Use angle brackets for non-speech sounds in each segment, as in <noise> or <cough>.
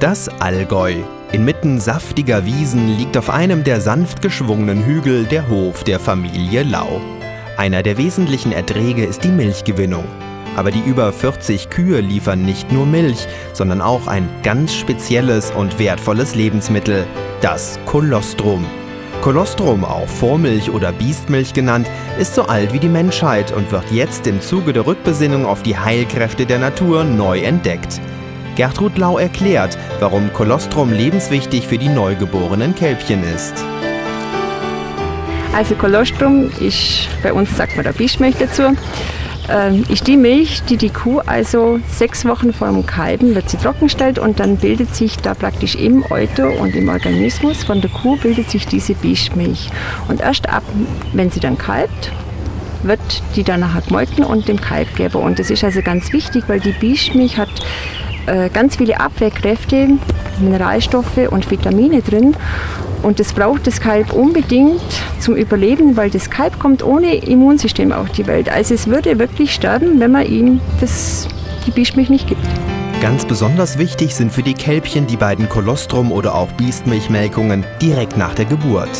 Das Allgäu. Inmitten saftiger Wiesen liegt auf einem der sanft geschwungenen Hügel der Hof der Familie Lau. Einer der wesentlichen Erträge ist die Milchgewinnung. Aber die über 40 Kühe liefern nicht nur Milch, sondern auch ein ganz spezielles und wertvolles Lebensmittel, das Kolostrum. Kolostrum, auch Vormilch oder Biestmilch genannt, ist so alt wie die Menschheit und wird jetzt im Zuge der Rückbesinnung auf die Heilkräfte der Natur neu entdeckt. Gertrud Lau erklärt, warum Kolostrum lebenswichtig für die neugeborenen Kälbchen ist. Also Kolostrum ist, bei uns sagt man da Bischmilch dazu, ähm, ist die Milch, die die Kuh also sechs Wochen vor dem Kalben wird sie trockenstellt und dann bildet sich da praktisch im Euter und im Organismus von der Kuh bildet sich diese Bischmilch. Und erst ab, wenn sie dann kalbt, wird die dann nachher gemolken und dem Kalb geben. Und das ist also ganz wichtig, weil die Bischmilch hat ganz viele Abwehrkräfte, Mineralstoffe und Vitamine drin. Und das braucht das Kalb unbedingt zum Überleben, weil das Kalb kommt ohne Immunsystem auf die Welt. Also es würde wirklich sterben, wenn man ihm das, die Bischmilch nicht gibt. Ganz besonders wichtig sind für die Kälbchen die beiden Kolostrum- oder auch Biestmilchmelkungen direkt nach der Geburt.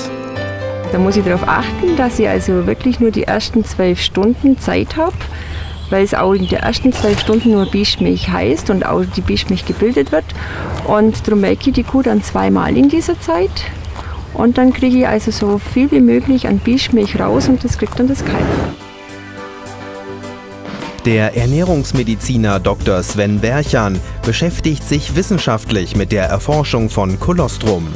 Da muss ich darauf achten, dass ich also wirklich nur die ersten zwölf Stunden Zeit habe, weil es auch in den ersten zwölf Stunden nur Bischmilch heißt und auch die Bischmilch gebildet wird. Und darum melke ich die Kuh dann zweimal in dieser Zeit. Und dann kriege ich also so viel wie möglich an Bischmilch raus und das kriegt dann das Kalb. Der Ernährungsmediziner Dr. Sven Berchan beschäftigt sich wissenschaftlich mit der Erforschung von Kolostrum.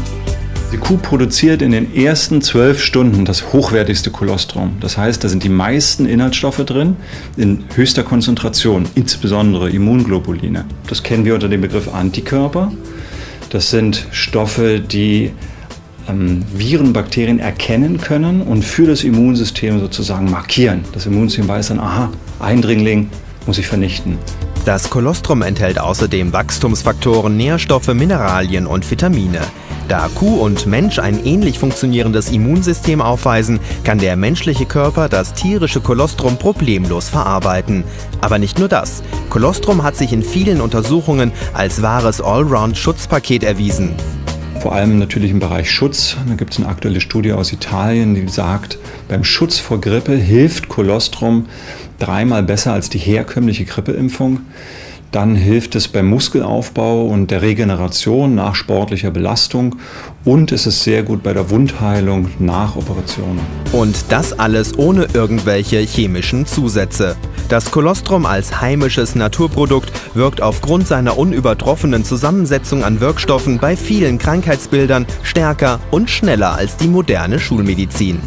Die Kuh produziert in den ersten zwölf Stunden das hochwertigste Kolostrum. Das heißt, da sind die meisten Inhaltsstoffe drin in höchster Konzentration, insbesondere Immunglobuline. Das kennen wir unter dem Begriff Antikörper. Das sind Stoffe, die ähm, Viren, Bakterien erkennen können und für das Immunsystem sozusagen markieren. Das Immunsystem weiß dann, aha, Eindringling muss ich vernichten. Das Kolostrum enthält außerdem Wachstumsfaktoren, Nährstoffe, Mineralien und Vitamine. Da Kuh und Mensch ein ähnlich funktionierendes Immunsystem aufweisen, kann der menschliche Körper das tierische Kolostrum problemlos verarbeiten. Aber nicht nur das. Kolostrum hat sich in vielen Untersuchungen als wahres Allround-Schutzpaket erwiesen. Vor allem natürlich im Bereich Schutz. Da gibt es eine aktuelle Studie aus Italien, die sagt, beim Schutz vor Grippe hilft Kolostrum dreimal besser als die herkömmliche Grippeimpfung. Dann hilft es beim Muskelaufbau und der Regeneration nach sportlicher Belastung und es ist sehr gut bei der Wundheilung nach Operationen. Und das alles ohne irgendwelche chemischen Zusätze. Das Kolostrum als heimisches Naturprodukt wirkt aufgrund seiner unübertroffenen Zusammensetzung an Wirkstoffen bei vielen Krankheitsbildern stärker und schneller als die moderne Schulmedizin.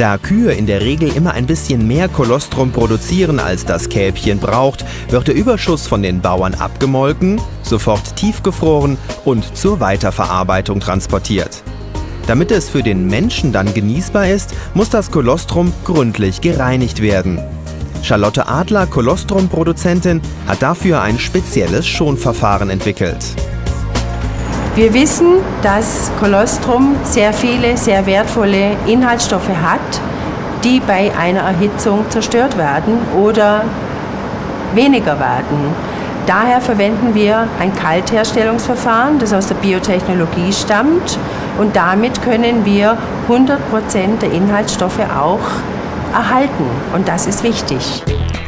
Da Kühe in der Regel immer ein bisschen mehr Kolostrum produzieren, als das Kälbchen braucht, wird der Überschuss von den Bauern abgemolken, sofort tiefgefroren und zur Weiterverarbeitung transportiert. Damit es für den Menschen dann genießbar ist, muss das Kolostrum gründlich gereinigt werden. Charlotte Adler, Kolostrum-Produzentin, hat dafür ein spezielles Schonverfahren entwickelt. Wir wissen, dass Kolostrum sehr viele, sehr wertvolle Inhaltsstoffe hat, die bei einer Erhitzung zerstört werden oder weniger werden. Daher verwenden wir ein Kaltherstellungsverfahren, das aus der Biotechnologie stammt und damit können wir 100% der Inhaltsstoffe auch erhalten und das ist wichtig.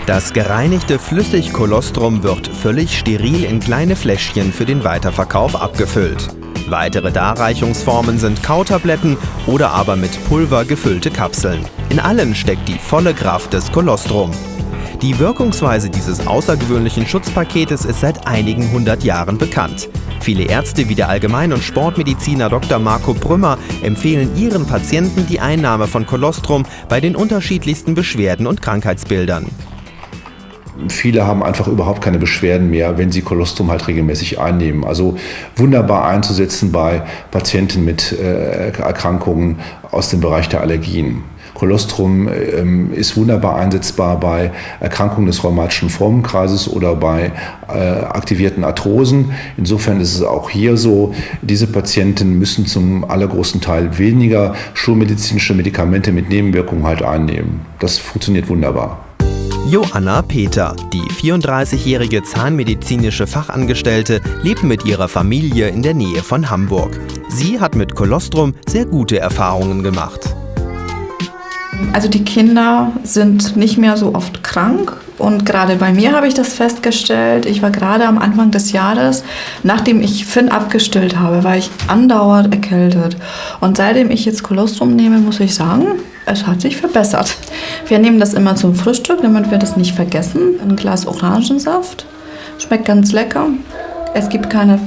Das gereinigte Flüssigkolostrum wird völlig steril in kleine Fläschchen für den Weiterverkauf abgefüllt. Weitere Darreichungsformen sind Kautabletten oder aber mit Pulver gefüllte Kapseln. In allen steckt die volle Kraft des Kolostrum. Die Wirkungsweise dieses außergewöhnlichen Schutzpaketes ist seit einigen hundert Jahren bekannt. Viele Ärzte wie der Allgemein- und Sportmediziner Dr. Marco Brümmer empfehlen ihren Patienten die Einnahme von Kolostrum bei den unterschiedlichsten Beschwerden und Krankheitsbildern. Viele haben einfach überhaupt keine Beschwerden mehr, wenn sie Kolostrum halt regelmäßig einnehmen. Also wunderbar einzusetzen bei Patienten mit äh, Erkrankungen aus dem Bereich der Allergien. Kolostrum ähm, ist wunderbar einsetzbar bei Erkrankungen des rheumatischen Formenkreises oder bei äh, aktivierten Arthrosen. Insofern ist es auch hier so, diese Patienten müssen zum allergrößten Teil weniger schulmedizinische Medikamente mit Nebenwirkungen halt einnehmen. Das funktioniert wunderbar. Joanna Peter, die 34-jährige zahnmedizinische Fachangestellte, lebt mit ihrer Familie in der Nähe von Hamburg. Sie hat mit Kolostrum sehr gute Erfahrungen gemacht. Also die Kinder sind nicht mehr so oft krank und gerade bei mir habe ich das festgestellt. Ich war gerade am Anfang des Jahres, nachdem ich Finn abgestillt habe, war ich andauernd erkältet. Und seitdem ich jetzt Kolostrum nehme, muss ich sagen, es hat sich verbessert. Wir nehmen das immer zum Frühstück, damit wir das nicht vergessen. Ein Glas Orangensaft. Schmeckt ganz lecker. Es gibt keine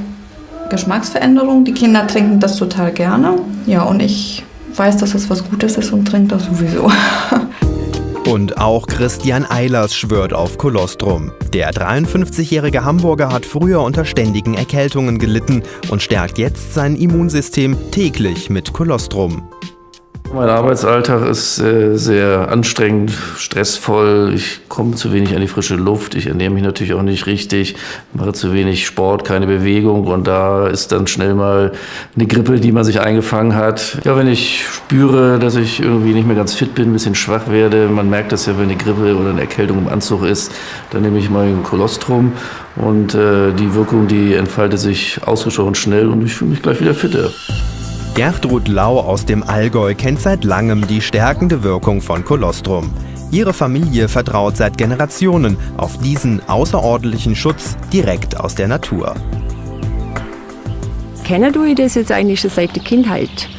Geschmacksveränderung. Die Kinder trinken das total gerne. Ja, und ich weiß, dass es was Gutes ist und trinkt das sowieso. <laughs> Und auch Christian Eilers schwört auf Kolostrum. Der 53-jährige Hamburger hat früher unter ständigen Erkältungen gelitten und stärkt jetzt sein Immunsystem täglich mit Kolostrum. Mein Arbeitsalltag ist äh, sehr anstrengend, stressvoll. Ich komme zu wenig an die frische Luft. Ich ernähre mich natürlich auch nicht richtig, mache zu wenig Sport, keine Bewegung. Und da ist dann schnell mal eine Grippe, die man sich eingefangen hat. Ja, wenn ich spüre, dass ich irgendwie nicht mehr ganz fit bin, ein bisschen schwach werde, man merkt das ja, wenn eine Grippe oder eine Erkältung im Anzug ist, dann nehme ich mal ein Kolostrum. Und äh, die Wirkung, die entfaltet sich ausgesprochen schnell und ich fühle mich gleich wieder fitter. Gertrud Lau aus dem Allgäu kennt seit langem die stärkende Wirkung von Kolostrum. Ihre Familie vertraut seit Generationen auf diesen außerordentlichen Schutz direkt aus der Natur. Kenne du das jetzt eigentlich schon seit der Kindheit?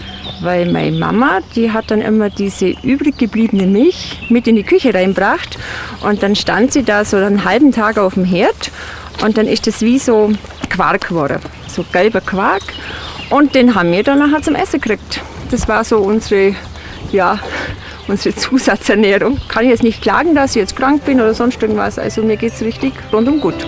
Weil meine Mama, die hat dann immer diese übrig gebliebene Milch mit in die Küche reinbracht und dann stand sie da so einen halben Tag auf dem Herd und dann ist das wie so Quark geworden, so gelber Quark und den haben wir dann nachher zum Essen gekriegt. Das war so unsere, ja, unsere <laughs> Zusatzernährung. Kann ich jetzt nicht klagen, dass ich jetzt krank bin oder sonst irgendwas. Also mir geht es richtig rundum gut.